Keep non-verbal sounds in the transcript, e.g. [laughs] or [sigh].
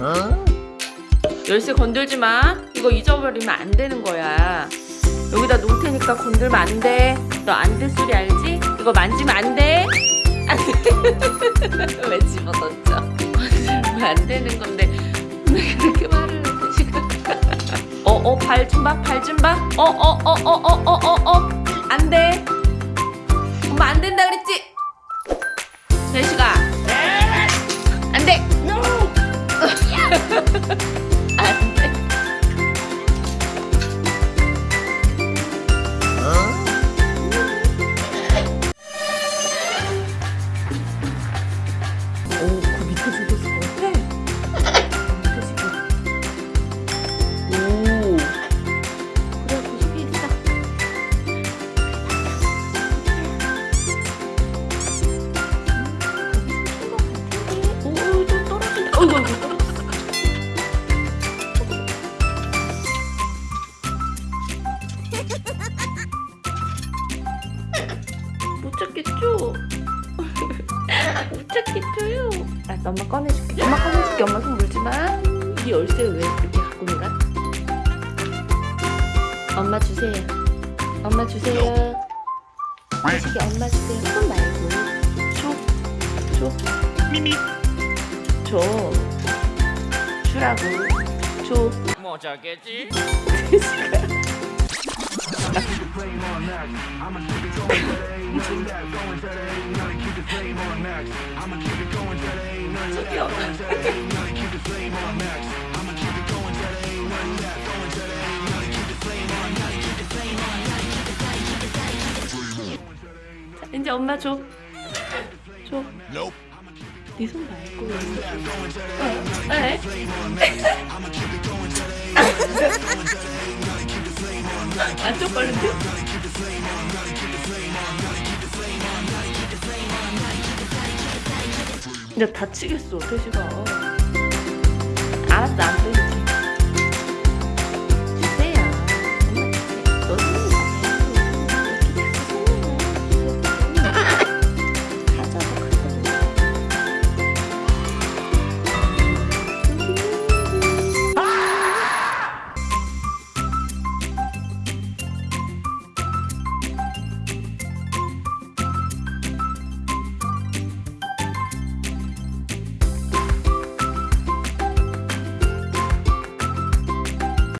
어? 열쇠 건들지 마. 이거 잊어버리면 안 되는 거야. 여기다 놓을 테니까 건들면 안돼너 안 될 소리 알지? 이거 만지면 안돼왜 [laughs] 집어던져? 만지면 안 되는 건데 왜 그렇게 말을 해 지금? 어어 [laughs] 어, 발 좀봐발 좀봐어 어어어 어 어 어 어. 어, 어, 안돼. 엄마 안 된다 그랬지? 네, 제시가 어이구, 어이구. 못 찾겠죠? 못 찾겠죠요? 알았어, 엄마 꺼내줄게. 엄마 꺼내줄게. 엄마 손 물지 마. 이 열쇠 왜 이렇게 갖고 놀아? 엄마 주세요. 엄마 주세요. 자식이 엄마 주세요. 손 말고. 줘. 줘. 미미 줘. 주라고. 줘. 뭐 저겠지? 저기요. 자, 이제 엄마 줘. 줘. 네손 말고. 어, 에? 안 쪽팔린데? 이제 다치겠어, 태시가.